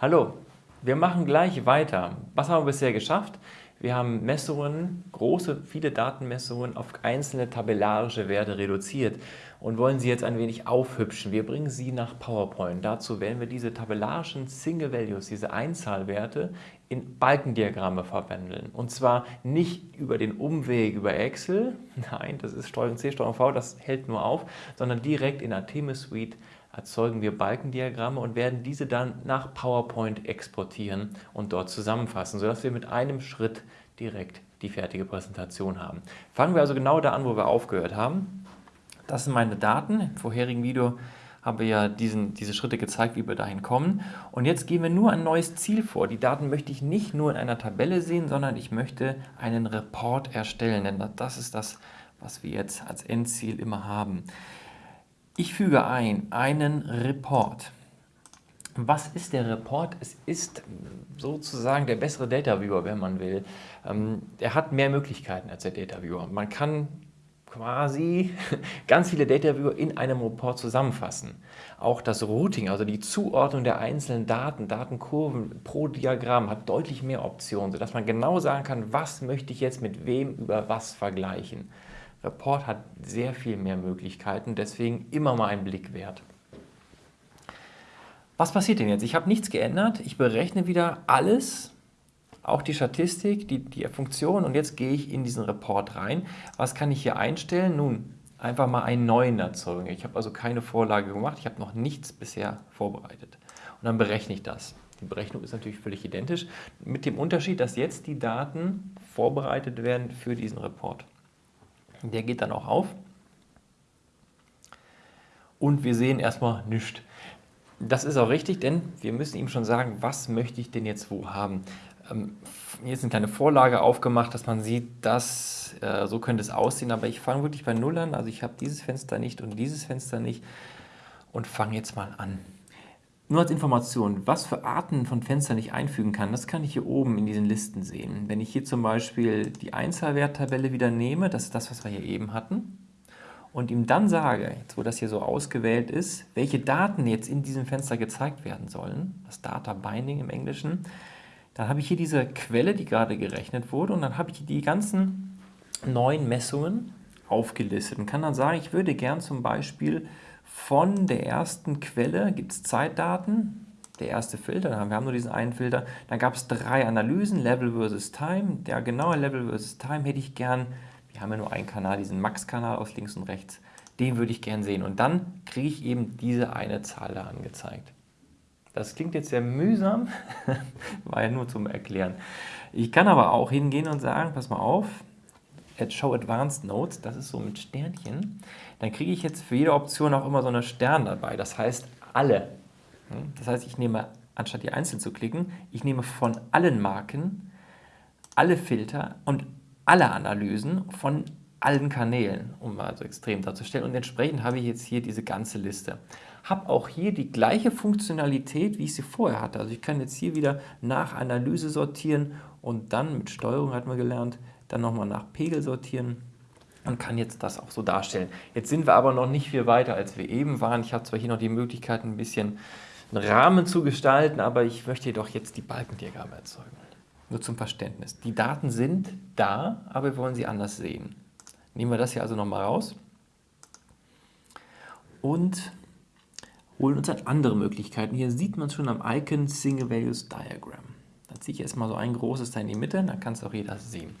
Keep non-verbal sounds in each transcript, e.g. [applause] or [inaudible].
Hallo, wir machen gleich weiter. Was haben wir bisher geschafft? Wir haben Messungen, große, viele Datenmessungen auf einzelne tabellarische Werte reduziert und wollen sie jetzt ein wenig aufhübschen. Wir bringen sie nach PowerPoint. Dazu werden wir diese tabellarischen Single Values, diese Einzahlwerte, in Balkendiagramme verwandeln. Und zwar nicht über den Umweg über Excel, [laughs] nein, das ist Steuerung C, Steuerung V, das hält nur auf, sondern direkt in Artemis Suite erzeugen wir Balkendiagramme und werden diese dann nach PowerPoint exportieren und dort zusammenfassen, sodass wir mit einem Schritt direkt die fertige Präsentation haben. Fangen wir also genau da an, wo wir aufgehört haben. Das sind meine Daten. Im vorherigen Video haben wir ja diesen, diese Schritte gezeigt, wie wir dahin kommen. Und jetzt gehen wir nur ein neues Ziel vor. Die Daten möchte ich nicht nur in einer Tabelle sehen, sondern ich möchte einen Report erstellen, denn das ist das, was wir jetzt als Endziel immer haben. Ich füge ein einen Report. Was ist der Report? Es ist sozusagen der bessere Data Viewer, wenn man will. Ähm, er hat mehr Möglichkeiten als der Data Viewer. Man kann quasi [laughs] ganz viele Data Viewer in einem Report zusammenfassen. Auch das Routing, also die Zuordnung der einzelnen Daten, Datenkurven pro Diagramm hat deutlich mehr Optionen, sodass man genau sagen kann, was möchte ich jetzt mit wem über was vergleichen. Report hat sehr viel mehr Möglichkeiten, deswegen immer mal einen Blick wert. Was passiert denn jetzt? Ich habe nichts geändert, ich berechne wieder alles, auch die Statistik, die, die Funktion und jetzt gehe ich in diesen Report rein. Was kann ich hier einstellen? Nun, einfach mal einen neuen erzeugen. Ich habe also keine Vorlage gemacht, ich habe noch nichts bisher vorbereitet. Und dann berechne ich das. Die Berechnung ist natürlich völlig identisch, mit dem Unterschied, dass jetzt die Daten vorbereitet werden für diesen Report. Der geht dann auch auf. Und wir sehen erstmal nichts. Das ist auch richtig, denn wir müssen ihm schon sagen, was möchte ich denn jetzt wo haben. Ähm, hier ist eine kleine Vorlage aufgemacht, dass man sieht, dass äh, so könnte es aussehen, aber ich fange wirklich bei Null an. Also ich habe dieses Fenster nicht und dieses Fenster nicht und fange jetzt mal an. Nur als Information, was für Arten von Fenstern ich einfügen kann, das kann ich hier oben in diesen Listen sehen. Wenn ich hier zum Beispiel die Einzahlwerttabelle wieder nehme, das ist das, was wir hier eben hatten, und ihm dann sage, jetzt wo das hier so ausgewählt ist, welche Daten jetzt in diesem Fenster gezeigt werden sollen, das Data Binding im Englischen, dann habe ich hier diese Quelle, die gerade gerechnet wurde, und dann habe ich die ganzen neuen Messungen aufgelistet und kann dann sagen, ich würde gern zum Beispiel von der ersten Quelle gibt es Zeitdaten, der erste Filter, wir haben nur diesen einen Filter, dann gab es drei Analysen, Level versus Time, der genaue Level versus Time hätte ich gern, wir haben ja nur einen Kanal, diesen Max-Kanal aus links und rechts, den würde ich gern sehen. Und dann kriege ich eben diese eine Zahl da angezeigt. Das klingt jetzt sehr mühsam, [laughs] war ja nur zum Erklären. Ich kann aber auch hingehen und sagen, pass mal auf, at Show Advanced Notes, das ist so mit Sternchen, dann kriege ich jetzt für jede Option auch immer so eine Stern dabei, das heißt alle. Hm? Das heißt, ich nehme, anstatt die einzeln zu klicken, ich nehme von allen Marken alle Filter und alle Analysen von allen Kanälen, um mal so extrem darzustellen. Und entsprechend habe ich jetzt hier diese ganze Liste. Habe auch hier die gleiche Funktionalität, wie ich sie vorher hatte. Also ich kann jetzt hier wieder nach Analyse sortieren und dann mit Steuerung, hat man gelernt, dann nochmal nach Pegel sortieren und kann jetzt das auch so darstellen. Jetzt sind wir aber noch nicht viel weiter, als wir eben waren. Ich habe zwar hier noch die Möglichkeit, ein bisschen einen Rahmen zu gestalten, aber ich möchte jedoch jetzt die Balkendiagramme erzeugen. Nur zum Verständnis. Die Daten sind da, aber wir wollen sie anders sehen. Nehmen wir das hier also nochmal raus und holen uns dann andere Möglichkeiten. Hier sieht man schon am Icon Single Values Diagram. Da ziehe ich erstmal so ein großes da in die Mitte, dann kann es auch jeder sehen.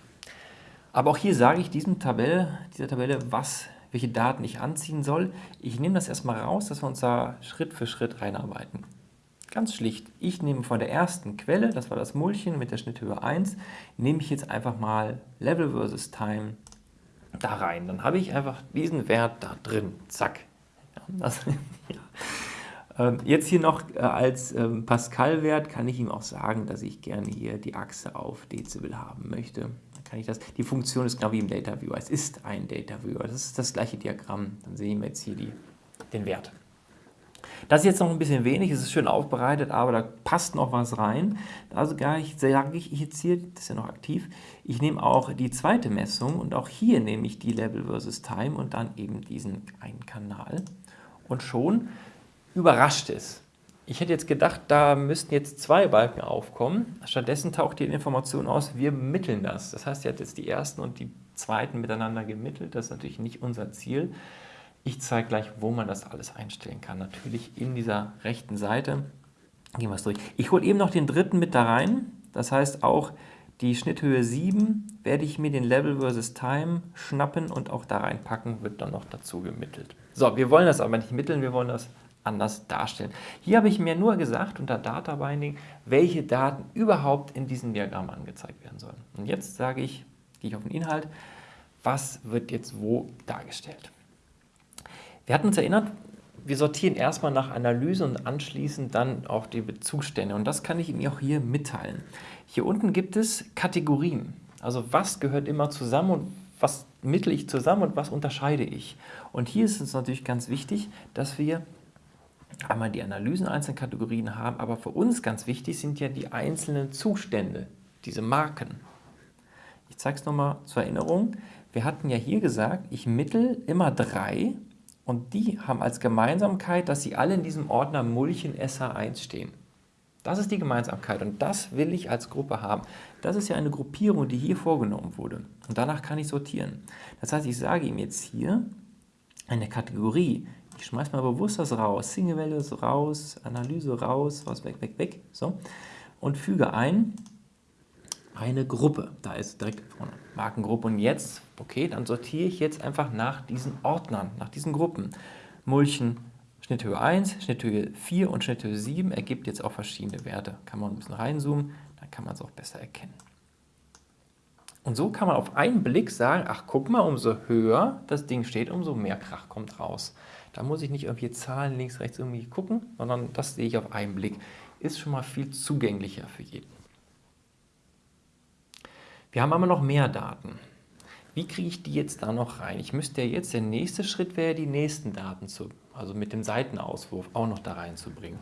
Aber auch hier sage ich diesem Tabelle, dieser Tabelle, was, welche Daten ich anziehen soll. Ich nehme das erstmal raus, dass wir uns da Schritt für Schritt reinarbeiten. Ganz schlicht, ich nehme von der ersten Quelle, das war das Mullchen mit der Schnitthöhe 1, nehme ich jetzt einfach mal Level versus Time da rein. Dann habe ich einfach diesen Wert da drin. Zack. Das, [laughs] ja. Ähm, jetzt hier noch äh, als ähm, Pascal-Wert kann ich ihm auch sagen, dass ich gerne hier die Achse auf Dezibel haben möchte kann ich das, die Funktion ist genau wie im Data Viewer. Es ist ein Data Viewer. Das ist das gleiche Diagramm. Dann sehen wir jetzt hier die, den Wert. Das ist jetzt noch ein bisschen wenig, es ist schön aufbereitet, aber da passt noch was rein. Also gar ich, sage ich jetzt hier, das ist ja noch aktiv, ich nehme auch die zweite Messung und auch hier nehme ich die Level versus Time und dann eben diesen einen Kanal. Und schon überrascht es. Ich hätte jetzt gedacht, da müssten jetzt zwei Balken aufkommen. Stattdessen taucht die Information aus, wir mitteln das. Das heißt, sie hat jetzt die ersten und die zweiten miteinander gemittelt. Das ist natürlich nicht unser Ziel. Ich zeige gleich, wo man das alles einstellen kann. Natürlich in dieser rechten Seite. Gehen wir es durch. Ich hole eben noch den dritten mit da rein. Das heißt, auch die Schnitthöhe 7 werde ich mir den Level versus Time schnappen und auch da reinpacken, wird dann noch dazu gemittelt. So, wir wollen das aber nicht mitteln, wir wollen das anders darstellen. Hier habe ich mir nur gesagt, unter Data Binding, welche Daten überhaupt in diesem Diagramm angezeigt werden sollen. Und jetzt sage ich, gehe ich auf den Inhalt, was wird jetzt wo dargestellt. Wir hatten uns erinnert, wir sortieren erstmal nach Analyse und anschließend dann auch die Bezugsstände. Und das kann ich Ihnen auch hier mitteilen. Hier unten gibt es Kategorien. Also was gehört immer zusammen und was mittle ich zusammen und was unterscheide ich. Und hier ist es natürlich ganz wichtig, dass wir einmal die Analysen einzelner Kategorien haben, aber für uns ganz wichtig sind ja die einzelnen Zustände, diese Marken. Ich zeige es nochmal zur Erinnerung. Wir hatten ja hier gesagt, ich mittel immer drei und die haben als Gemeinsamkeit, dass sie alle in diesem Ordner Mulchen SH1 stehen. Das ist die Gemeinsamkeit und das will ich als Gruppe haben. Das ist ja eine Gruppierung, die hier vorgenommen wurde. Und danach kann ich sortieren. Das heißt, ich sage ihm jetzt hier eine Kategorie, ich schmeiße mal bewusst das raus. Single Values raus, Analyse raus, raus, weg, weg, weg. So. Und füge ein eine Gruppe. Da ist direkt vorne Markengruppe. Und jetzt, okay, dann sortiere ich jetzt einfach nach diesen Ordnern, nach diesen Gruppen. Mulchen, Schnitthöhe 1, Schnitthöhe 4 und Schnitthöhe 7 ergibt jetzt auch verschiedene Werte. Kann man ein bisschen reinzoomen, dann kann man es auch besser erkennen. Und so kann man auf einen Blick sagen, ach guck mal, umso höher das Ding steht, umso mehr Krach kommt raus. Da muss ich nicht irgendwie Zahlen links, rechts irgendwie gucken, sondern das sehe ich auf einen Blick. Ist schon mal viel zugänglicher für jeden. Wir haben aber noch mehr Daten. Wie kriege ich die jetzt da noch rein? Ich müsste ja jetzt, der nächste Schritt wäre, die nächsten Daten, zu, also mit dem Seitenauswurf, auch noch da reinzubringen.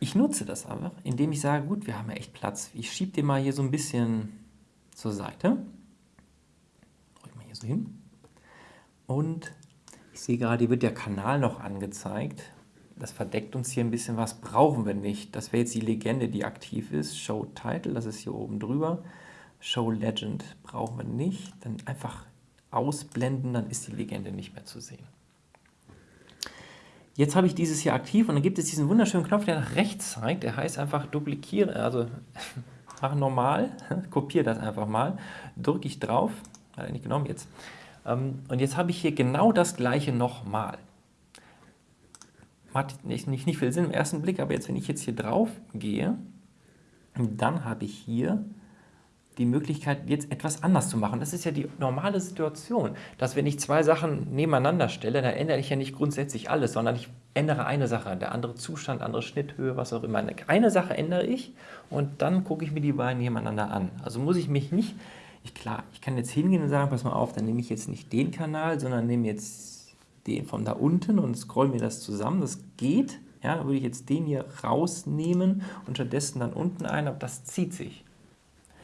Ich nutze das aber, indem ich sage, gut, wir haben ja echt Platz. Ich schiebe den mal hier so ein bisschen zur Seite. Drücke mal hier so hin. Und ich sehe gerade, hier wird der Kanal noch angezeigt. Das verdeckt uns hier ein bisschen was, brauchen wir nicht. Das wäre jetzt die Legende, die aktiv ist. Show Title, das ist hier oben drüber. Show Legend brauchen wir nicht. Dann einfach ausblenden, dann ist die Legende nicht mehr zu sehen. Jetzt habe ich dieses hier aktiv und dann gibt es diesen wunderschönen Knopf, der nach rechts zeigt. Der heißt einfach duplizieren, also [laughs] mache normal, [laughs] kopiere das einfach mal, drücke ich drauf, hat er nicht genommen jetzt, und jetzt habe ich hier genau das gleiche nochmal. Macht nicht, nicht, nicht viel Sinn im ersten Blick, aber jetzt, wenn ich jetzt hier drauf gehe, dann habe ich hier die Möglichkeit, jetzt etwas anders zu machen. Das ist ja die normale Situation, dass wenn ich zwei Sachen nebeneinander stelle, dann ändere ich ja nicht grundsätzlich alles, sondern ich ändere eine Sache, der andere Zustand, andere Schnitthöhe, was auch immer. Eine Sache ändere ich und dann gucke ich mir die beiden nebeneinander an. Also muss ich mich nicht ich, klar, ich kann jetzt hingehen und sagen, pass mal auf, dann nehme ich jetzt nicht den Kanal, sondern nehme jetzt den von da unten und scroll mir das zusammen. Das geht. Ja, dann würde ich jetzt den hier rausnehmen und stattdessen dann unten ein, aber das zieht sich.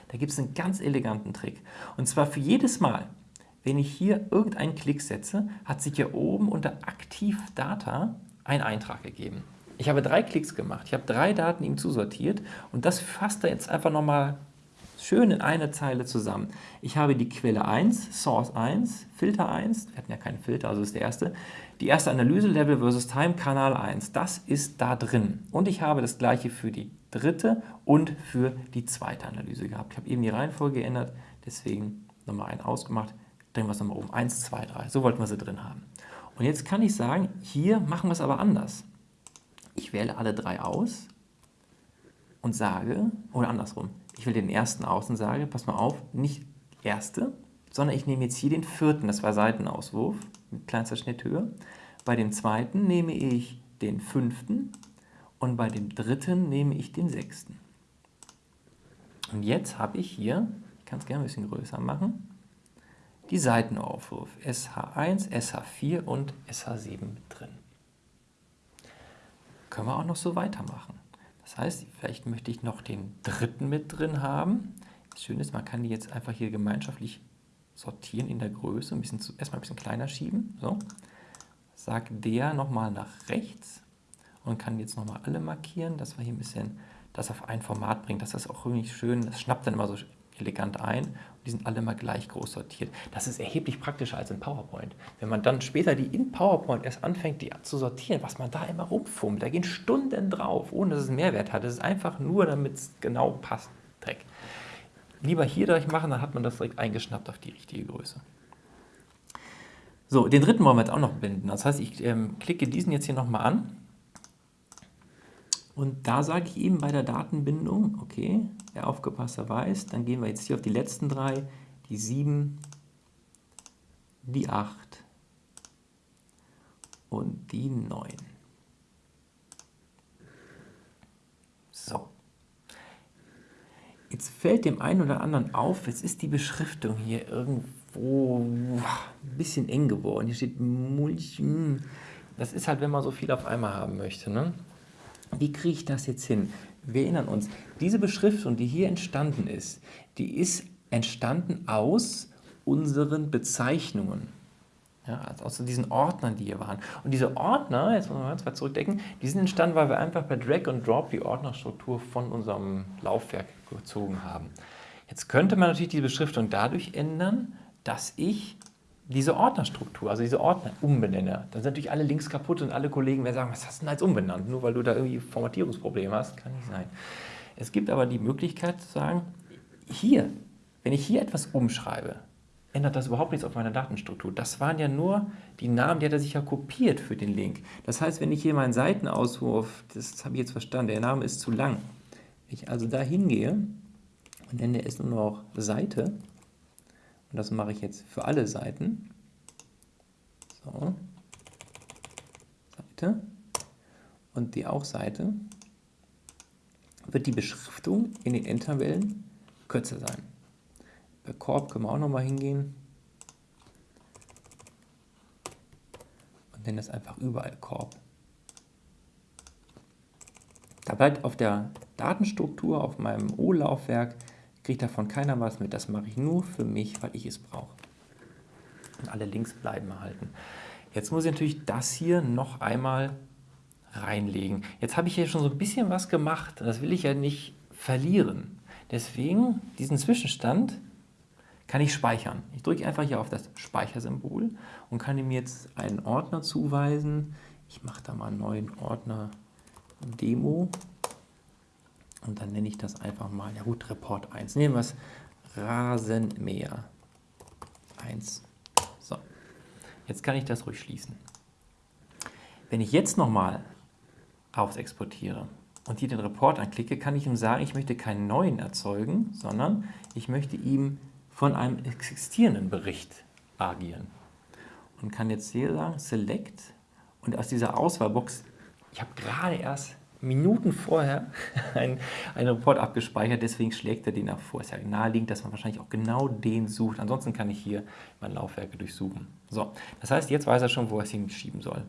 Da gibt es einen ganz eleganten Trick. Und zwar für jedes Mal, wenn ich hier irgendeinen Klick setze, hat sich hier oben unter Aktiv Data ein Eintrag gegeben. Ich habe drei Klicks gemacht, ich habe drei Daten ihm zusortiert und das fasst er jetzt einfach nochmal schön in eine Zeile zusammen. Ich habe die Quelle 1, Source 1, Filter 1, wir hatten ja keinen Filter, also ist der erste, die erste Analyse, Level versus Time, Kanal 1, das ist da drin. Und ich habe das gleiche für die dritte und für die zweite Analyse gehabt. Ich habe eben die Reihenfolge geändert, deswegen nochmal einen ausgemacht, drehen wir es nochmal um, 1, 2, 3, so wollten wir sie drin haben. Und jetzt kann ich sagen, hier machen wir es aber anders. Ich wähle alle drei aus und sage, oder andersrum, ich will den ersten aus und sage, pass mal auf, nicht erste, sondern ich nehme jetzt hier den vierten, das war Seitenauswurf mit kleinster Schnitthöhe. Bei dem zweiten nehme ich den fünften und bei dem dritten nehme ich den sechsten. Und jetzt habe ich hier, ich kann es gerne ein bisschen größer machen, die Seitenaufwurf SH1, SH4 und SH7 mit drin. Können wir auch noch so weitermachen. Das heißt, vielleicht möchte ich noch den dritten mit drin haben. Das Schöne ist, man kann die jetzt einfach hier gemeinschaftlich sortieren in der Größe, ein bisschen zu, erstmal ein bisschen kleiner schieben. So. Sag der nochmal nach rechts und kann jetzt nochmal alle markieren, dass wir hier ein bisschen das auf ein Format bringen. Das ist auch irgendwie schön, das schnappt dann immer so elegant ein und die sind alle mal gleich groß sortiert. Das ist erheblich praktischer als in PowerPoint. Wenn man dann später die in PowerPoint erst anfängt, die zu sortieren, was man da immer rumfummelt, da gehen Stunden drauf, ohne dass es einen Mehrwert hat. Das ist einfach nur, damit es genau passt. Dreck. Lieber hier direkt machen, dann hat man das direkt eingeschnappt auf die richtige Größe. So, den dritten wollen wir jetzt auch noch binden. Das heißt, ich ähm, klicke diesen jetzt hier nochmal an und da sage ich ihm bei der Datenbindung, okay, der Aufgepasster weiß, dann gehen wir jetzt hier auf die letzten drei, die 7, die 8 und die 9. So. Jetzt fällt dem einen oder anderen auf, jetzt ist die Beschriftung hier irgendwo ein bisschen eng geworden. Hier steht Mulch. Das ist halt, wenn man so viel auf einmal haben möchte. Ne? Wie kriege ich das jetzt hin? Wir erinnern uns, diese Beschriftung, die hier entstanden ist, die ist entstanden aus unseren Bezeichnungen. Ja, also aus diesen Ordnern, die hier waren. Und diese Ordner, jetzt muss man mal zwei zurückdenken, die sind entstanden, weil wir einfach per Drag und Drop die Ordnerstruktur von unserem Laufwerk gezogen haben. Jetzt könnte man natürlich die Beschriftung dadurch ändern, dass ich diese Ordnerstruktur, also diese Ordner umbenenne, dann sind natürlich alle Links kaputt und alle Kollegen werden sagen, was hast du denn als umbenannt? Nur weil du da irgendwie Formatierungsprobleme hast, kann nicht sein. Es gibt aber die Möglichkeit zu sagen, hier, wenn ich hier etwas umschreibe, ändert das überhaupt nichts auf meiner Datenstruktur. Das waren ja nur die Namen, die hat er sich ja kopiert für den Link. Das heißt, wenn ich hier meinen Seitenauswurf, das habe ich jetzt verstanden, der Name ist zu lang, wenn ich also da hingehe und nenne es nur noch Seite, und das mache ich jetzt für alle Seiten. So. Seite. Und die auch Seite. Wird die Beschriftung in den Endtabellen kürzer sein. Bei Korb können wir auch nochmal hingehen. Und nennen das einfach überall Korb. Da bleibt auf der Datenstruktur, auf meinem O-Laufwerk, kriegt davon keiner was mit. Das mache ich nur für mich, weil ich es brauche. Und alle Links bleiben erhalten. Jetzt muss ich natürlich das hier noch einmal reinlegen. Jetzt habe ich hier schon so ein bisschen was gemacht. Das will ich ja nicht verlieren. Deswegen diesen Zwischenstand kann ich speichern. Ich drücke einfach hier auf das Speichersymbol und kann ihm jetzt einen Ordner zuweisen. Ich mache da mal einen neuen Ordner Demo und dann nenne ich das einfach mal, ja gut, Report 1. Nehmen wir es Rasenmäher 1. So, jetzt kann ich das ruhig schließen. Wenn ich jetzt nochmal aufs Exportiere und hier den Report anklicke, kann ich ihm sagen, ich möchte keinen neuen erzeugen, sondern ich möchte ihm von einem existierenden Bericht agieren. Und kann jetzt hier sagen, Select und aus dieser Auswahlbox, ich habe gerade erst Minuten vorher [laughs] einen, einen Report abgespeichert, deswegen schlägt er den auch vor. Es ist ja naheliegend, dass man wahrscheinlich auch genau den sucht. Ansonsten kann ich hier mein Laufwerke durchsuchen. So, das heißt, jetzt weiß er schon, wo er es hinschieben soll.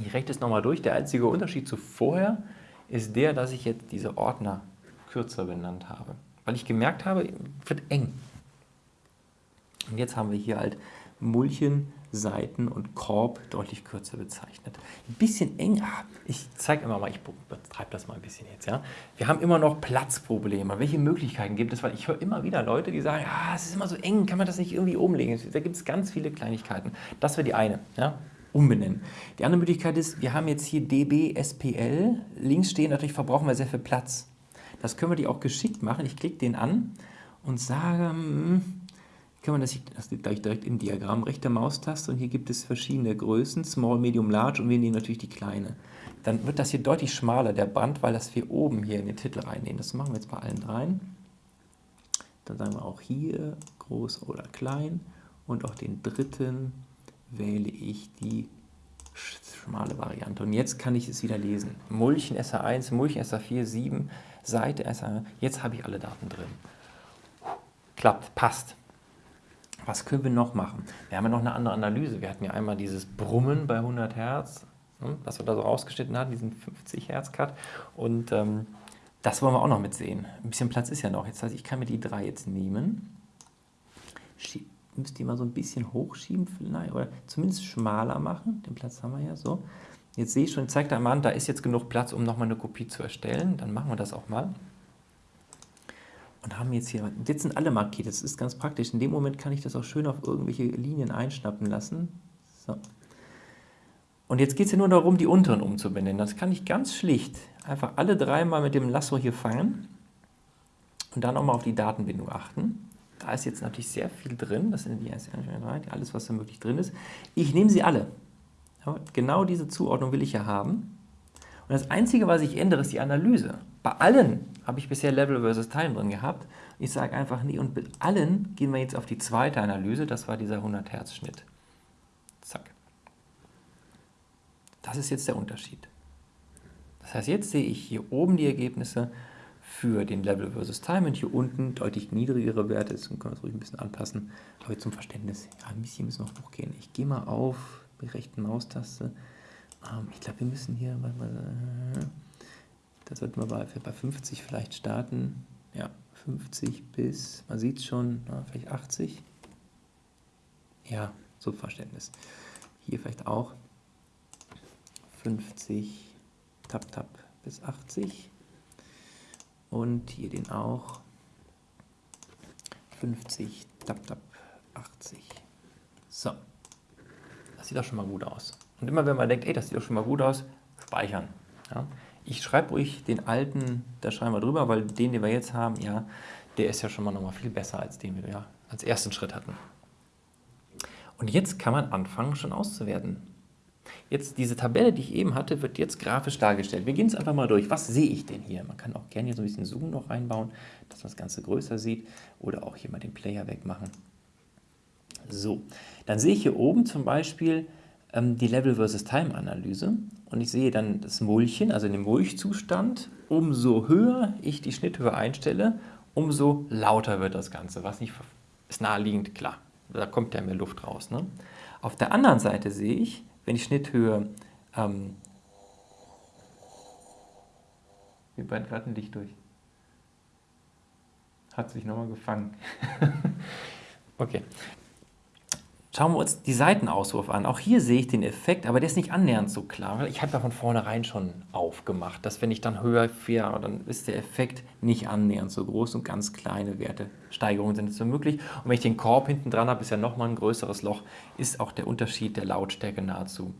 Ich rechne es nochmal durch. Der einzige Unterschied zu vorher ist der, dass ich jetzt diese Ordner kürzer benannt habe. Weil ich gemerkt habe, wird eng. Und jetzt haben wir hier halt Mulchen, Seiten und Korb deutlich kürzer bezeichnet. Ein bisschen eng, ah, ich zeige immer mal, ich betreibe das mal ein bisschen jetzt. Ja. Wir haben immer noch Platzprobleme. Welche Möglichkeiten gibt es? Weil ich höre immer wieder Leute, die sagen, ah, es ist immer so eng, kann man das nicht irgendwie umlegen? Da gibt es ganz viele Kleinigkeiten. Das wäre die eine. Ja umbenennen. Die andere Möglichkeit ist, wir haben jetzt hier DB, SPL, links stehen, natürlich verbrauchen wir sehr viel Platz. Das können wir die auch geschickt machen. Ich klicke den an und sage, hm, kann man das, das direkt im Diagramm, rechte Maustaste und hier gibt es verschiedene Größen, Small, Medium, Large und wir nehmen natürlich die kleine. Dann wird das hier deutlich schmaler, der Band, weil das wir oben hier in den Titel reinnehmen. Das machen wir jetzt bei allen dreien. Dann sagen wir auch hier groß oder klein und auch den dritten wähle ich die schmale Variante. Und jetzt kann ich es wieder lesen. Mulchen SA1, Mulchen SA4, 7, Seite SA, jetzt habe ich alle Daten drin. Klappt, passt. Was können wir noch machen? Wir haben ja noch eine andere Analyse. Wir hatten ja einmal dieses Brummen bei 100 Hertz, ne, was wir da so rausgeschnitten hatten, diesen 50 Hertz Cut. Und ähm, das wollen wir auch noch mitsehen. Ein bisschen Platz ist ja noch. Jetzt heißt, ich kann mir die drei jetzt nehmen. Schieb, müsst ihr mal so ein bisschen hochschieben vielleicht, oder zumindest schmaler machen. Den Platz haben wir ja so. Jetzt sehe ich schon, zeigt er mal an, da ist jetzt genug Platz, um nochmal eine Kopie zu erstellen. Dann machen wir das auch mal. Und haben jetzt hier, jetzt sind alle markiert, das ist ganz praktisch. In dem Moment kann ich das auch schön auf irgendwelche Linien einschnappen lassen. So. Und jetzt geht es ja nur darum, die unteren umzubenennen. Das kann ich ganz schlicht einfach alle dreimal mit dem Lasso hier fangen und dann auch mal auf die Datenbindung achten. Da ist jetzt natürlich sehr viel drin, das sind die alles, was da möglich drin ist. Ich nehme sie alle. Genau diese Zuordnung will ich ja haben. Und das Einzige, was ich ändere, ist die Analyse. Bei allen habe ich bisher Level versus Time drin gehabt. Ich sage einfach, nee, und mit allen gehen wir jetzt auf die zweite Analyse, das war dieser 100 Hertz Schnitt. Zack. Das ist jetzt der Unterschied. Das heißt, jetzt sehe ich hier oben die Ergebnisse für den Level versus Time und hier unten deutlich niedrigere Werte. Jetzt können wir das ruhig ein bisschen anpassen. Aber zum Verständnis, ja, ein bisschen müssen wir noch hochgehen. Ich gehe mal auf die rechten Maustaste. Ähm, ich glaube, wir müssen hier, mal, äh, da sollten wir bei, bei 50 vielleicht starten. Ja, 50 bis, man sieht es schon, na, vielleicht 80. Ja, so Verständnis. Hier vielleicht auch 50, tap, tap bis 80 und hier den auch 50, tap, tap, 80. So, das sieht doch schon mal gut aus. Und immer wenn man denkt, ey, das sieht doch schon mal gut aus, speichern. Ja? Ich schreibe ruhig den alten, da schreiben wir drüber, weil den, den wir jetzt haben, ja, der ist ja schon mal nochmal viel besser als den, den wir als ersten Schritt hatten. Und jetzt kann man anfangen, schon auszuwerten. Jetzt diese Tabelle, die ich eben hatte, wird jetzt grafisch dargestellt. Wir gehen es einfach mal durch. Was sehe ich denn hier? Man kann auch gerne hier so ein bisschen Zoom noch reinbauen, dass man das Ganze größer sieht oder auch hier mal den Player wegmachen. So, dann sehe ich hier oben zum Beispiel ähm, die Level versus Time Analyse und ich sehe dann das Mulchen, also den Mulchzustand. Umso höher ich die Schnitthöhe einstelle, umso lauter wird das Ganze, was nicht ist naheliegend, klar. Da kommt ja mehr Luft raus. Ne? Auf der anderen Seite sehe ich, wenn ich Schnitthöhe, ähm, wir brennt gerade ein Licht durch. Hat sich nochmal gefangen. [laughs] okay. Schauen wir uns die Seitenauswurf an. Auch hier sehe ich den Effekt, aber der ist nicht annähernd so klar, ich habe ja von vornherein schon aufgemacht, dass wenn ich dann höher fahre, dann ist der Effekt nicht annähernd so groß und ganz kleine Werte. Steigerungen sind so möglich. Und wenn ich den Korb hinten dran habe, ist ja nochmal ein größeres Loch, ist auch der Unterschied der Lautstärke nahezu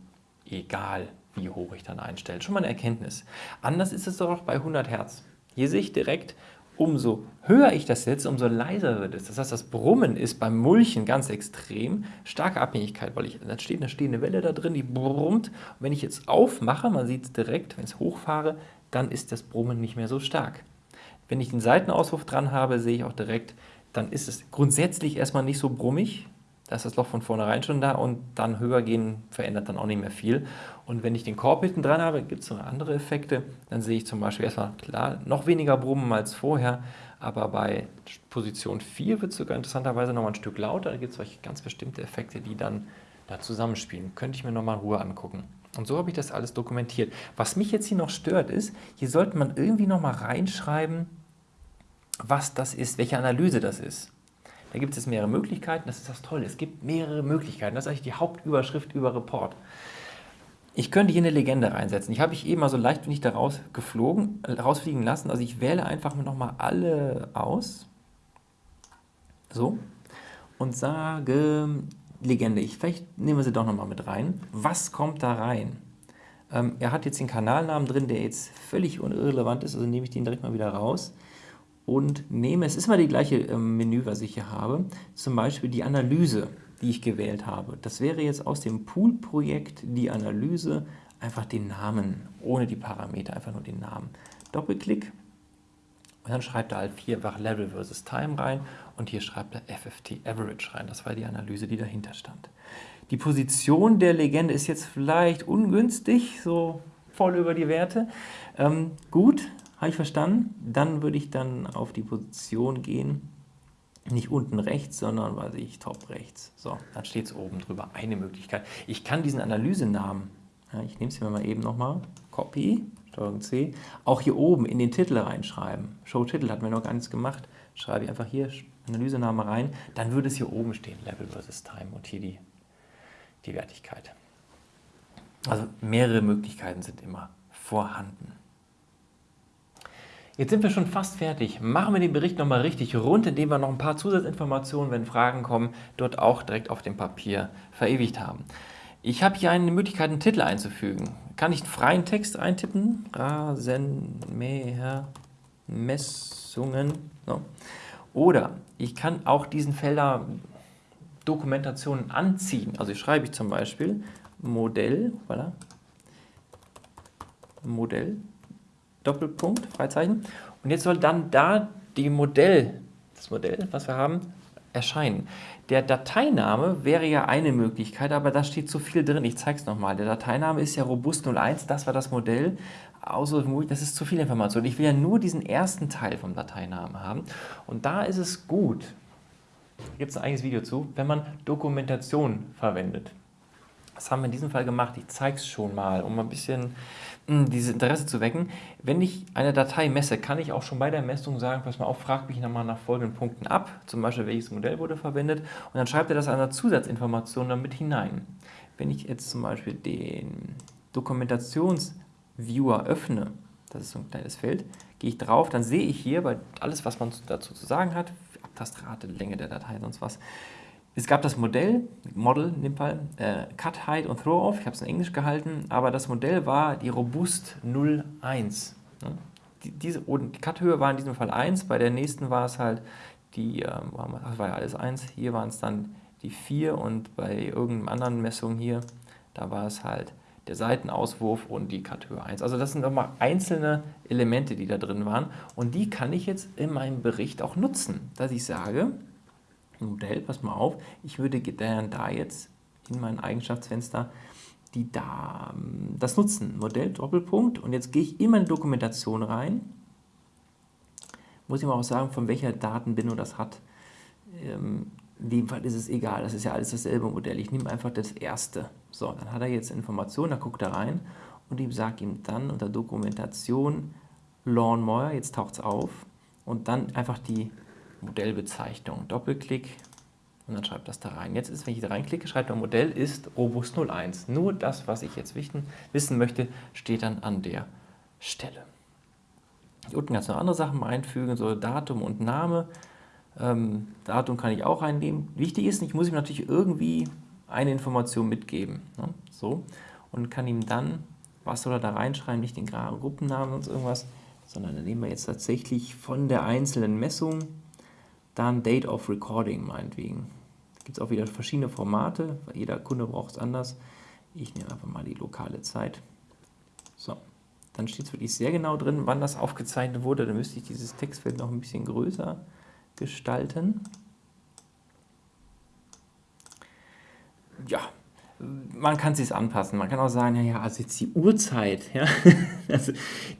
egal, wie hoch ich dann einstelle. Schon mal eine Erkenntnis. Anders ist es doch bei 100 Hertz. Hier sehe ich direkt, umso höher ich das setze, umso leiser wird es. Das heißt, das Brummen ist beim Mulchen ganz extrem. Starke Abhängigkeit, weil ich, da steht eine stehende Welle da drin, die brummt. Und wenn ich jetzt aufmache, man sieht es direkt, wenn ich es hochfahre, dann ist das Brummen nicht mehr so stark. Wenn ich den Seitenauswurf dran habe, sehe ich auch direkt, dann ist es grundsätzlich erstmal nicht so brummig, da ist das Loch von vornherein schon da und dann höher gehen verändert dann auch nicht mehr viel. Und wenn ich den Korb hinten dran habe, gibt es noch andere Effekte. Dann sehe ich zum Beispiel erstmal, klar, noch weniger Brummen als vorher, aber bei Position 4 wird es sogar interessanterweise nochmal ein Stück lauter. Da gibt es ganz bestimmte Effekte, die dann da zusammenspielen. Könnte ich mir nochmal in Ruhe angucken. Und so habe ich das alles dokumentiert. Was mich jetzt hier noch stört ist, hier sollte man irgendwie nochmal reinschreiben, was das ist, welche Analyse das ist. Da gibt es mehrere Möglichkeiten, das ist das Tolle. Es gibt mehrere Möglichkeiten. Das ist eigentlich die Hauptüberschrift über Report. Ich könnte hier eine Legende reinsetzen. Ich habe ich eben mal so leichtwillig da rausgeflogen, rausfliegen lassen. Also ich wähle einfach nochmal alle aus. So. Und sage Legende. Ich, vielleicht nehmen wir sie doch nochmal mit rein. Was kommt da rein? Ähm, er hat jetzt den Kanalnamen drin, der jetzt völlig irrelevant ist. Also nehme ich den direkt mal wieder raus und nehme, es ist mal die gleiche ähm, Menü, was ich hier habe, zum Beispiel die Analyse, die ich gewählt habe. Das wäre jetzt aus dem Pool-Projekt die Analyse, einfach den Namen, ohne die Parameter, einfach nur den Namen. Doppelklick und dann schreibt er halt vierfach Level versus Time rein und hier schreibt er FFT Average rein. Das war die Analyse, die dahinter stand. Die Position der Legende ist jetzt vielleicht ungünstig, so voll über die Werte. Ähm, gut, habe ich verstanden? Dann würde ich dann auf die Position gehen, nicht unten rechts, sondern, weiß ich, top rechts. So, dann steht es oben drüber, eine Möglichkeit. Ich kann diesen Analysenamen, ja, ich nehme es mir mal eben nochmal, Copy, Steuerung C, auch hier oben in den Titel reinschreiben. Show-Titel hat mir noch gar nichts gemacht. Schreibe ich einfach hier Analysename rein, dann würde es hier oben stehen, Level versus Time und hier die, die Wertigkeit. Also mehrere Möglichkeiten sind immer vorhanden. Jetzt sind wir schon fast fertig. Machen wir den Bericht nochmal richtig rund, indem wir noch ein paar Zusatzinformationen, wenn Fragen kommen, dort auch direkt auf dem Papier verewigt haben. Ich habe hier eine Möglichkeit, einen Titel einzufügen. Kann ich einen freien Text eintippen? Rasenmähermessungen. So. Oder ich kann auch diesen Felder Dokumentationen anziehen. Also schreibe ich zum Beispiel Modell, voilà, Modell, Doppelpunkt, Freizeichen. Und jetzt soll dann da die Modell, das Modell, was wir haben, erscheinen. Der Dateiname wäre ja eine Möglichkeit, aber da steht zu viel drin. Ich zeige es nochmal. Der Dateiname ist ja Robust 01, das war das Modell. Außer das ist zu viel Information. Ich will ja nur diesen ersten Teil vom Dateinamen haben. Und da ist es gut, gibt es ein eigenes Video zu, wenn man Dokumentation verwendet. Das haben wir in diesem Fall gemacht. Ich zeige es schon mal, um ein bisschen dieses Interesse zu wecken. Wenn ich eine Datei messe, kann ich auch schon bei der Messung sagen, pass mal auf, frag mich nochmal nach folgenden Punkten ab, zum Beispiel welches Modell wurde verwendet und dann schreibt er das einer Zusatzinformation damit hinein. Wenn ich jetzt zum Beispiel den Dokumentationsviewer öffne, das ist so ein kleines Feld, gehe ich drauf, dann sehe ich hier, bei alles, was man dazu zu sagen hat, Abtastrate, Länge der Datei, sonst was, es gab das Modell, Model in dem Fall, äh, Cut, Height und Throw-Off, ich habe es in Englisch gehalten, aber das Modell war die Robust 01. Ne? Die, diese, die Cut-Höhe war in diesem Fall 1, bei der nächsten war es halt die, ähm, das war ja alles 1, hier waren es dann die 4 und bei irgendeiner anderen Messung hier, da war es halt der Seitenauswurf und die Cut-Höhe 1. Also das sind nochmal einzelne Elemente, die da drin waren und die kann ich jetzt in meinem Bericht auch nutzen, dass ich sage, Modell, pass mal auf, ich würde da jetzt in mein Eigenschaftsfenster die da, das nutzen, Modell, Doppelpunkt, und jetzt gehe ich in meine Dokumentation rein, muss ich mal auch sagen, von welcher Datenbindung das hat. Ähm, in dem Fall ist es egal, das ist ja alles dasselbe Modell. Ich nehme einfach das erste. So, dann hat er jetzt Informationen, da guckt er rein und ich sage ihm dann unter Dokumentation Lawnmower, jetzt taucht es auf, und dann einfach die Modellbezeichnung. Doppelklick und dann schreibt das da rein. Jetzt ist, wenn ich da reinklicke, schreibt er Modell ist Robust 01. Nur das, was ich jetzt wissen, wissen möchte, steht dann an der Stelle. Hier unten kannst du noch andere Sachen einfügen, so Datum und Name. Ähm, Datum kann ich auch einnehmen. Wichtig ist, ich muss ihm natürlich irgendwie eine Information mitgeben. Ne? So. Und kann ihm dann, was soll er da reinschreiben, nicht den Gruppennamen und irgendwas, sondern dann nehmen wir jetzt tatsächlich von der einzelnen Messung dann Date of Recording meinetwegen. Gibt es auch wieder verschiedene Formate, weil jeder Kunde braucht es anders. Ich nehme einfach mal die lokale Zeit. So, dann steht es wirklich sehr genau drin, wann das aufgezeichnet wurde. Dann müsste ich dieses Textfeld noch ein bisschen größer gestalten. Ja, man kann es sich anpassen. Man kann auch sagen, ja, also jetzt die Uhrzeit. Ja? [laughs] Also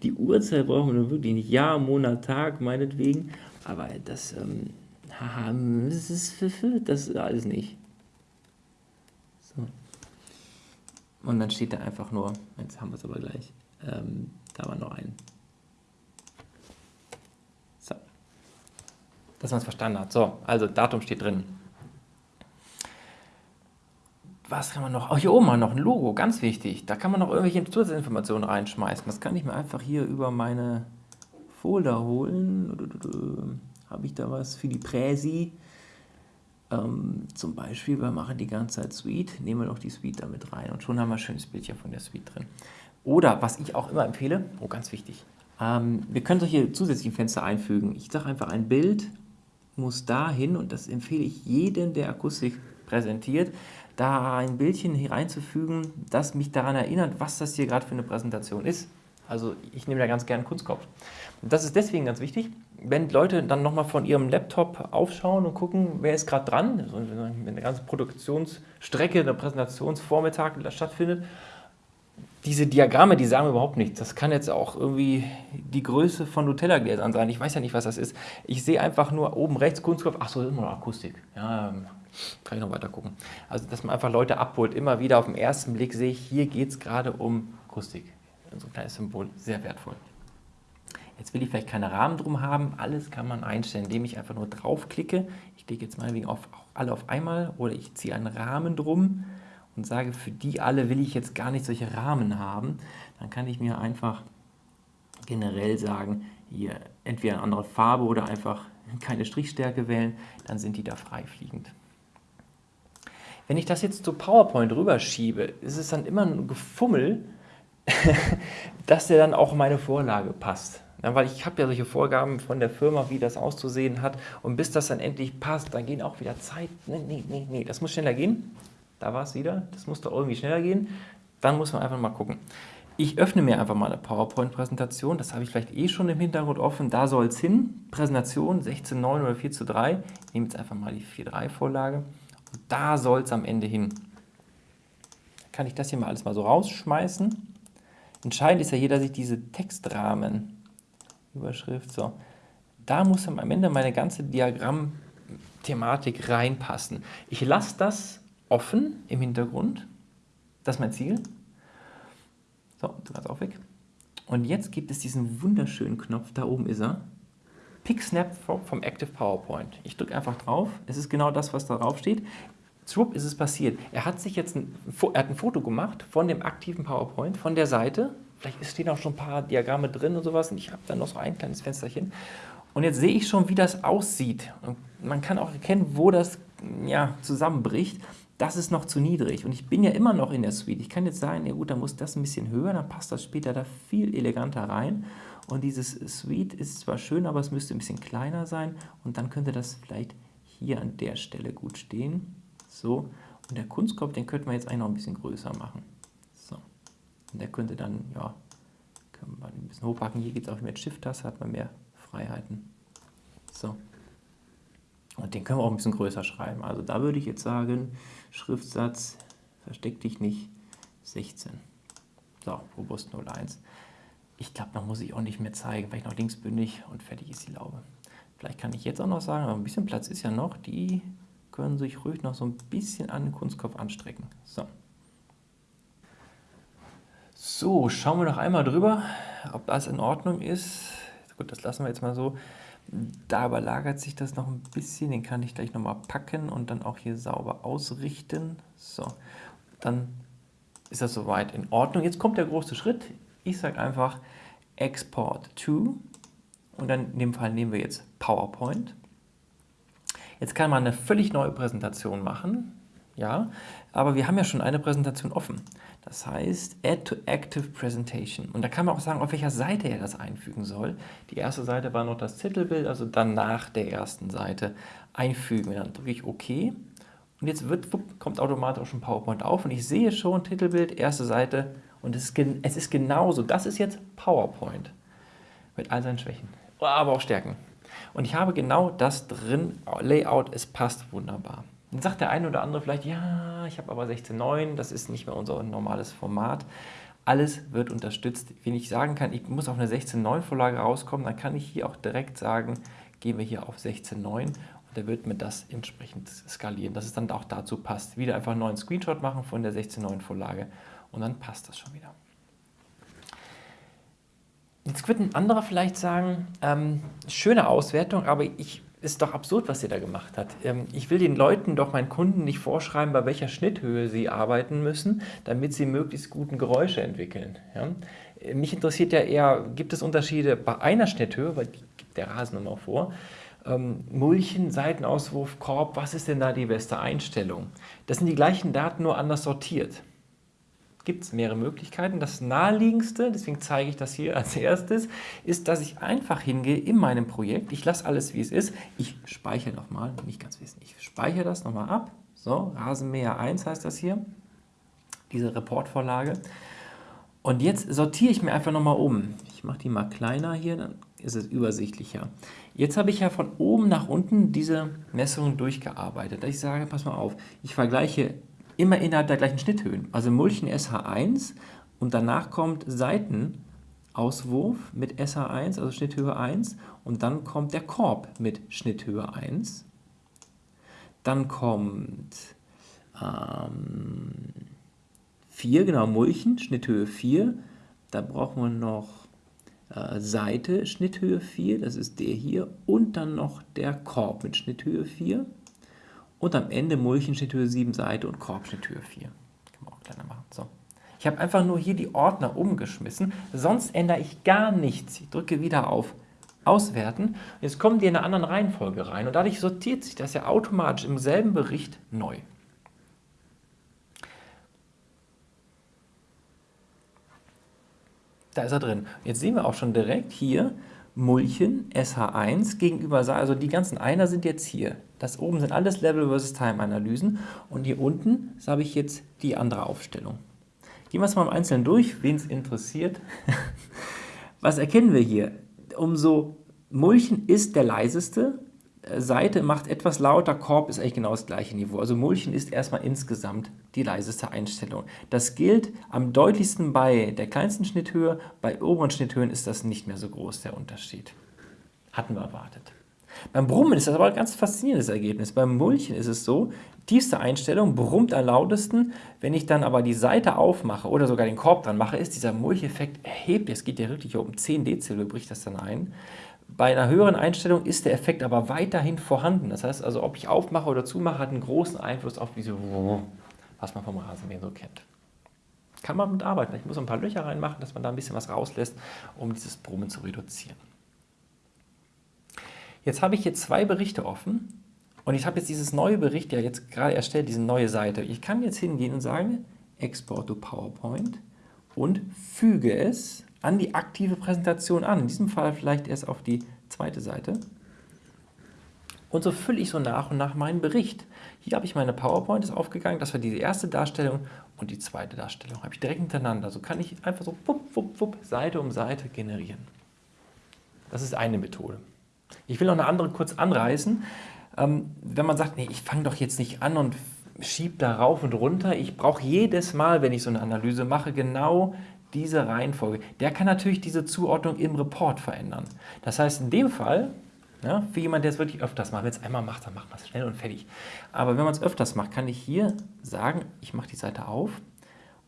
die Uhrzeit brauchen wir wirklich nicht. Jahr, Monat, Tag, meinetwegen. Aber das ähm, haha, das ist, das ist alles nicht. So. Und dann steht da einfach nur, jetzt haben wir es aber gleich, ähm, da war noch ein. So. Dass man es verstanden hat. So, also Datum steht drin. Was kann man noch? Oh, hier oben mal noch ein Logo, ganz wichtig. Da kann man noch irgendwelche Zusatzinformationen reinschmeißen. Das kann ich mir einfach hier über meine Folder holen habe ich da was für die Präsi. Ähm, zum Beispiel, wir machen die ganze Zeit Suite, nehmen wir doch die Suite damit rein und schon haben wir ein schönes Bildchen von der Suite drin. Oder, was ich auch immer empfehle, oh ganz wichtig, ähm, wir können solche zusätzlichen Fenster einfügen. Ich sage einfach, ein Bild muss dahin und das empfehle ich jedem, der Akustik präsentiert, da ein Bildchen hier reinzufügen, das mich daran erinnert, was das hier gerade für eine Präsentation ist. Also ich nehme da ganz gerne Kunstkopf. Das ist deswegen ganz wichtig, wenn Leute dann nochmal von ihrem Laptop aufschauen und gucken, wer ist gerade dran, wenn eine ganze Produktionsstrecke, der Präsentationsvormittag stattfindet, diese Diagramme, die sagen überhaupt nichts. Das kann jetzt auch irgendwie die Größe von Nutella-Gläsern sein. Ich weiß ja nicht, was das ist. Ich sehe einfach nur oben rechts Kunstkopf, ach so, das ist immer noch Akustik. Ja, kann ich noch weiter gucken. Also, dass man einfach Leute abholt. Immer wieder auf den ersten Blick sehe ich, hier geht es gerade um Akustik. So ein kleines Symbol, sehr wertvoll. Jetzt will ich vielleicht keine Rahmen drum haben. Alles kann man einstellen, indem ich einfach nur draufklicke. Ich klicke jetzt meinetwegen auf alle auf einmal oder ich ziehe einen Rahmen drum und sage, für die alle will ich jetzt gar nicht solche Rahmen haben, dann kann ich mir einfach generell sagen, hier entweder eine andere Farbe oder einfach keine Strichstärke wählen, dann sind die da freifliegend. Wenn ich das jetzt zu PowerPoint rüberschiebe, ist es dann immer ein Gefummel, [laughs] dass der dann auch meine Vorlage passt. Ja, weil ich habe ja solche Vorgaben von der Firma, wie das auszusehen hat. Und bis das dann endlich passt, dann gehen auch wieder Zeit. Nee, nee, nee, nee, das muss schneller gehen. Da war es wieder. Das muss doch irgendwie schneller gehen. Dann muss man einfach mal gucken. Ich öffne mir einfach mal eine PowerPoint-Präsentation. Das habe ich vielleicht eh schon im Hintergrund offen. Da soll es hin. Präsentation 16.9 oder 4 zu 3. Ich nehme jetzt einfach mal die 4.3-Vorlage. Und da soll es am Ende hin. Kann ich das hier mal alles mal so rausschmeißen. Entscheidend ist ja hier, dass ich diese Textrahmen Überschrift, so. Da muss am Ende meine ganze Diagramm-Thematik reinpassen. Ich lasse das offen im Hintergrund. Das ist mein Ziel. So, du kannst auch weg. Und jetzt gibt es diesen wunderschönen Knopf, da oben ist er. Pick Snap vom Active PowerPoint. Ich drücke einfach drauf. Es ist genau das, was da drauf steht. Schwupp ist es passiert. Er hat sich jetzt ein, er hat ein Foto gemacht von dem aktiven PowerPoint, von der Seite Vielleicht stehen auch schon ein paar Diagramme drin und sowas und ich habe dann noch so ein kleines Fensterchen. Und jetzt sehe ich schon, wie das aussieht. Und man kann auch erkennen, wo das ja, zusammenbricht. Das ist noch zu niedrig. Und ich bin ja immer noch in der Suite. Ich kann jetzt sagen, ja gut, dann muss das ein bisschen höher, dann passt das später da viel eleganter rein. Und dieses Suite ist zwar schön, aber es müsste ein bisschen kleiner sein. Und dann könnte das vielleicht hier an der Stelle gut stehen. So. Und der Kunstkopf, den könnte man jetzt eigentlich noch ein bisschen größer machen. Und der könnte dann, ja, kann man ein bisschen hochpacken. Hier geht es auch mit Shift-Taste, hat man mehr Freiheiten. So. Und den können wir auch ein bisschen größer schreiben. Also da würde ich jetzt sagen, Schriftsatz, versteck dich nicht, 16. So, robust 01. Ich glaube, da muss ich auch nicht mehr zeigen, weil ich noch linksbündig und fertig ist die Laube. Vielleicht kann ich jetzt auch noch sagen, aber ein bisschen Platz ist ja noch, die können sich ruhig noch so ein bisschen an den Kunstkopf anstrecken. So. So, schauen wir noch einmal drüber, ob das in Ordnung ist. Gut, das lassen wir jetzt mal so. Da überlagert sich das noch ein bisschen, den kann ich gleich nochmal packen und dann auch hier sauber ausrichten. So, dann ist das soweit in Ordnung. Jetzt kommt der große Schritt. Ich sage einfach Export to und dann in dem Fall nehmen wir jetzt PowerPoint. Jetzt kann man eine völlig neue Präsentation machen, ja, aber wir haben ja schon eine Präsentation offen. Das heißt Add to Active Presentation. Und da kann man auch sagen, auf welcher Seite er das einfügen soll. Die erste Seite war noch das Titelbild, also dann nach der ersten Seite einfügen. Dann drücke ich OK. Und jetzt wird, kommt automatisch schon PowerPoint auf und ich sehe schon Titelbild, erste Seite und es ist, es ist genauso. Das ist jetzt PowerPoint mit all seinen Schwächen, aber auch Stärken. Und ich habe genau das drin, Layout, es passt wunderbar. Dann sagt der eine oder andere vielleicht, ja, ich habe aber 16.9, das ist nicht mehr unser normales Format. Alles wird unterstützt. Wenn ich sagen kann, ich muss auf eine 16.9 Vorlage rauskommen, dann kann ich hier auch direkt sagen, gehen wir hier auf 16.9 und der wird mir das entsprechend skalieren, dass es dann auch dazu passt. Wieder einfach einen neuen Screenshot machen von der 16.9 Vorlage und dann passt das schon wieder. Jetzt wird ein anderer vielleicht sagen, ähm, schöne Auswertung, aber ich ist doch absurd, was ihr da gemacht habt. Ähm, ich will den Leuten doch, meinen Kunden, nicht vorschreiben, bei welcher Schnitthöhe sie arbeiten müssen, damit sie möglichst guten Geräusche entwickeln. Ja? Äh, mich interessiert ja eher, gibt es Unterschiede bei einer Schnitthöhe, weil die gibt der Rasen immer vor, ähm, Mulchen, Seitenauswurf, Korb, was ist denn da die beste Einstellung? Das sind die gleichen Daten, nur anders sortiert gibt es mehrere Möglichkeiten. Das naheliegendste, deswegen zeige ich das hier als erstes, ist, dass ich einfach hingehe in meinem Projekt. Ich lasse alles, wie es ist. Ich speichere nochmal, nicht ganz wissen, ich speichere das nochmal ab. So, Rasenmäher 1 heißt das hier, diese Reportvorlage. Und jetzt sortiere ich mir einfach nochmal um. Ich mache die mal kleiner hier, dann ist es übersichtlicher. Jetzt habe ich ja von oben nach unten diese Messungen durchgearbeitet. Ich sage, pass mal auf, ich vergleiche immer innerhalb der gleichen Schnitthöhen. Also Mulchen SH1 und danach kommt Seitenauswurf mit SH1, also Schnitthöhe 1 und dann kommt der Korb mit Schnitthöhe 1. Dann kommt ähm, 4, genau, Mulchen, Schnitthöhe 4. Da brauchen wir noch äh, Seite, Schnitthöhe 4, das ist der hier. Und dann noch der Korb mit Schnitthöhe 4 und am Ende Mulchen steht Höhe 7 Seite und Korb steht Höhe 4. kleiner machen. So. Ich habe einfach nur hier die Ordner umgeschmissen, sonst ändere ich gar nichts. Ich drücke wieder auf Auswerten. Jetzt kommen die in einer anderen Reihenfolge rein und dadurch sortiert sich das ja automatisch im selben Bericht neu. Da ist er drin. Jetzt sehen wir auch schon direkt hier Mulchen SH1 gegenüber, also die ganzen Einer sind jetzt hier. Das oben sind alles Level versus Time Analysen und hier unten habe ich jetzt die andere Aufstellung. Gehen wir es mal im Einzelnen durch, wen es interessiert. [laughs] Was erkennen wir hier? Umso Mulchen ist der leiseste, Seite macht etwas lauter, Korb ist eigentlich genau das gleiche Niveau. Also Mulchen ist erstmal insgesamt die leiseste Einstellung. Das gilt am deutlichsten bei der kleinsten Schnitthöhe, bei oberen Schnitthöhen ist das nicht mehr so groß, der Unterschied. Hatten wir erwartet. Beim Brummen ist das aber ein ganz faszinierendes Ergebnis. Beim Mulchen ist es so, tiefste Einstellung brummt am lautesten. Wenn ich dann aber die Seite aufmache oder sogar den Korb dran mache, ist dieser Mulcheffekt erheblich. Es geht ja wirklich um 10 Dezibel, bricht das dann ein. Bei einer höheren Einstellung ist der Effekt aber weiterhin vorhanden. Das heißt also, ob ich aufmache oder zumache, hat einen großen Einfluss auf diese, was man vom Rasenmähen so kennt. Kann man mit arbeiten. Ich muss ein paar Löcher reinmachen, dass man da ein bisschen was rauslässt, um dieses Brummen zu reduzieren. Jetzt habe ich hier zwei Berichte offen und ich habe jetzt dieses neue Bericht ja jetzt gerade erstellt, diese neue Seite. Ich kann jetzt hingehen und sagen, Export to PowerPoint und füge es an die aktive Präsentation an. In diesem Fall vielleicht erst auf die zweite Seite. Und so fülle ich so nach und nach meinen Bericht. Hier habe ich meine PowerPoint, ist aufgegangen, das war die erste Darstellung und die zweite Darstellung habe ich direkt hintereinander. So kann ich einfach so wupp, wupp, wupp, Seite um Seite generieren. Das ist eine Methode. Ich will noch eine andere kurz anreißen. Ähm, wenn man sagt, nee, ich fange doch jetzt nicht an und schiebe da rauf und runter, ich brauche jedes Mal, wenn ich so eine Analyse mache, genau diese Reihenfolge. Der kann natürlich diese Zuordnung im Report verändern. Das heißt, in dem Fall, ja, für jemanden, der es wirklich öfters macht, wenn es einmal macht, dann macht man es schnell und fertig. Aber wenn man es öfters macht, kann ich hier sagen, ich mache die Seite auf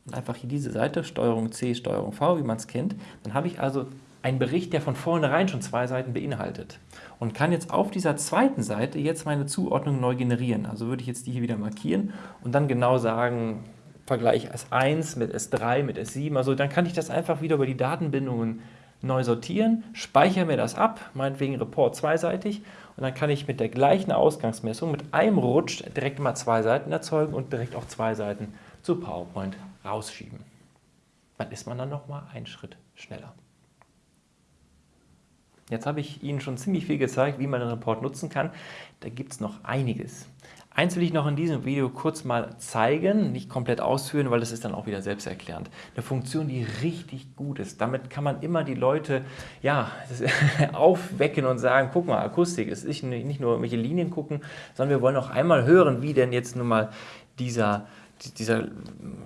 und einfach hier diese Seite, Steuerung C, Steuerung V, wie man es kennt, dann habe ich also einen Bericht, der von vornherein schon zwei Seiten beinhaltet und kann jetzt auf dieser zweiten Seite jetzt meine Zuordnung neu generieren. Also würde ich jetzt die hier wieder markieren und dann genau sagen, Vergleich S1 mit S3, mit S7, also dann kann ich das einfach wieder über die Datenbindungen neu sortieren, speichere mir das ab, meinetwegen Report zweiseitig und dann kann ich mit der gleichen Ausgangsmessung mit einem Rutsch direkt mal zwei Seiten erzeugen und direkt auch zwei Seiten zu PowerPoint rausschieben. Dann ist man dann nochmal einen Schritt schneller. Jetzt habe ich Ihnen schon ziemlich viel gezeigt, wie man den Report nutzen kann. Da gibt es noch einiges. Eins will ich noch in diesem Video kurz mal zeigen, nicht komplett ausführen, weil das ist dann auch wieder selbsterklärend. Eine Funktion, die richtig gut ist. Damit kann man immer die Leute ja, [laughs] aufwecken und sagen, guck mal, Akustik, es ist nicht nur welche Linien gucken, sondern wir wollen auch einmal hören, wie denn jetzt nun mal dieser dieser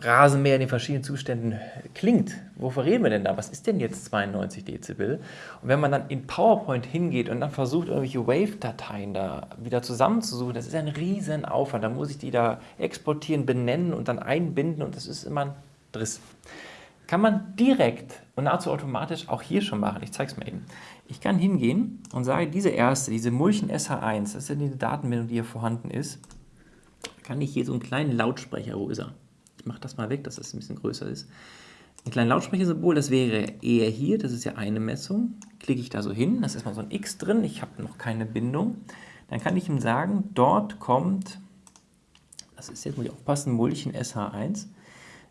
Rasenmäher in den verschiedenen Zuständen klingt. Wovor reden wir denn da? Was ist denn jetzt 92 Dezibel? Und wenn man dann in PowerPoint hingeht und dann versucht, irgendwelche Wave-Dateien da wieder zusammenzusuchen, das ist ein riesen Aufwand. Da muss ich die da exportieren, benennen und dann einbinden und das ist immer ein Driss. Kann man direkt und nahezu automatisch auch hier schon machen. Ich zeige es mal eben. Ich kann hingehen und sage, diese erste, diese Mulchen SH1, das ist ja die Datenbindung, die hier vorhanden ist, kann ich hier so einen kleinen Lautsprecher, wo ist er? Ich mache das mal weg, dass das ein bisschen größer ist. Ein kleines Lautsprechersymbol, das wäre eher hier, das ist ja eine Messung. Klicke ich da so hin, da ist erstmal so ein X drin, ich habe noch keine Bindung. Dann kann ich ihm sagen, dort kommt, das ist jetzt, muss ich aufpassen, Mulchen SH1.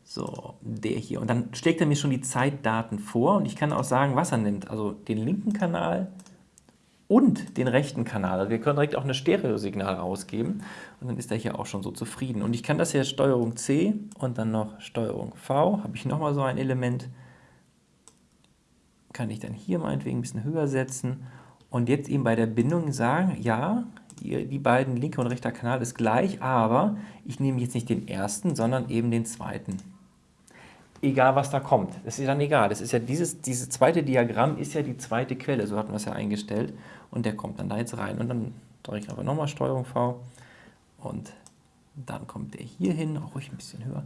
So, der hier. Und dann schlägt er mir schon die Zeitdaten vor und ich kann auch sagen, was er nimmt. Also den linken Kanal, und den rechten Kanal. Also wir können direkt auch eine Stereosignal rausgeben und dann ist er hier auch schon so zufrieden. Und ich kann das hier Steuerung C und dann noch Steuerung V, habe ich nochmal so ein Element, kann ich dann hier meinetwegen ein bisschen höher setzen und jetzt eben bei der Bindung sagen, ja, die beiden linker und rechter Kanal ist gleich, aber ich nehme jetzt nicht den ersten, sondern eben den zweiten egal was da kommt. Das ist dann egal. Das ist ja dieses, dieses zweite Diagramm ist ja die zweite Quelle, so hatten wir es ja eingestellt. Und der kommt dann da jetzt rein. Und dann drücke ich einfach nochmal Steuerung V und dann kommt der hier hin, auch ruhig ein bisschen höher.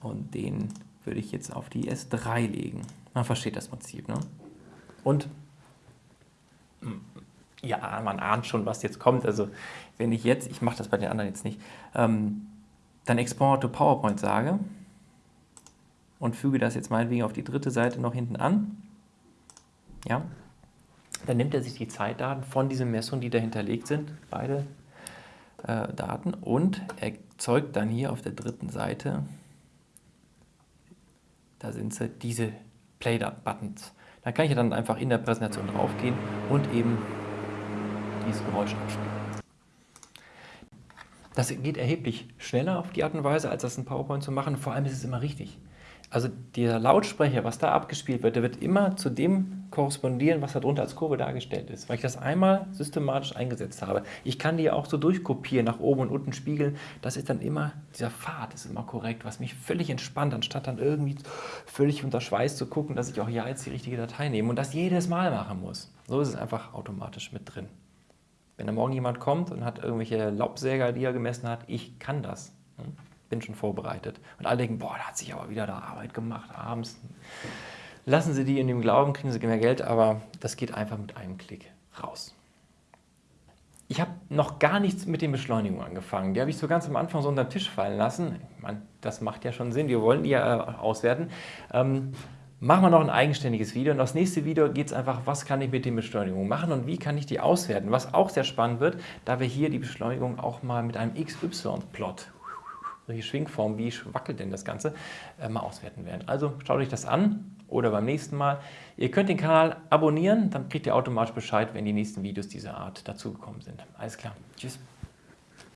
Und den würde ich jetzt auf die S3 legen. Man versteht das Prinzip. Ne? Und hm, ja, man ahnt schon, was jetzt kommt. Also wenn ich jetzt, ich mache das bei den anderen jetzt nicht, ähm, dann Export to PowerPoint sage, und füge das jetzt meinetwegen auf die dritte Seite noch hinten an, ja, dann nimmt er sich die Zeitdaten von diesen Messungen, die da hinterlegt sind, beide äh, Daten, und erzeugt dann hier auf der dritten Seite, da sind sie, diese Play-Buttons. Da kann ich dann einfach in der Präsentation draufgehen und eben dieses Geräusch abspielen. Das geht erheblich schneller auf die Art und Weise, als das in PowerPoint zu machen. Vor allem ist es immer richtig. Also der Lautsprecher, was da abgespielt wird, der wird immer zu dem korrespondieren, was darunter als Kurve dargestellt ist, weil ich das einmal systematisch eingesetzt habe. Ich kann die auch so durchkopieren, nach oben und unten spiegeln. Das ist dann immer, dieser Pfad ist immer korrekt, was mich völlig entspannt, anstatt dann irgendwie völlig unter Schweiß zu gucken, dass ich auch ja jetzt die richtige Datei nehme und das jedes Mal machen muss. So ist es einfach automatisch mit drin. Wenn da morgen jemand kommt und hat irgendwelche Laubsäger, die er gemessen hat, ich kann das. Ne? Bin schon vorbereitet. Und alle denken, boah, da hat sich aber wieder da Arbeit gemacht abends. Lassen Sie die in dem Glauben, kriegen Sie mehr Geld, aber das geht einfach mit einem Klick raus. Ich habe noch gar nichts mit den Beschleunigungen angefangen. Die habe ich so ganz am Anfang so unter den Tisch fallen lassen. Ich das macht ja schon Sinn, wir wollen die ja äh, auswerten. Ähm, machen wir noch ein eigenständiges Video. Und das nächste Video geht es einfach, was kann ich mit den Beschleunigungen machen und wie kann ich die auswerten. Was auch sehr spannend wird, da wir hier die Beschleunigung auch mal mit einem XY-Plot, solche Schwingformen, wie wackelt denn das Ganze, äh, mal auswerten werden. Also schaut euch das an oder beim nächsten Mal. Ihr könnt den Kanal abonnieren, dann kriegt ihr automatisch Bescheid, wenn die nächsten Videos dieser Art dazugekommen sind. Alles klar. Tschüss.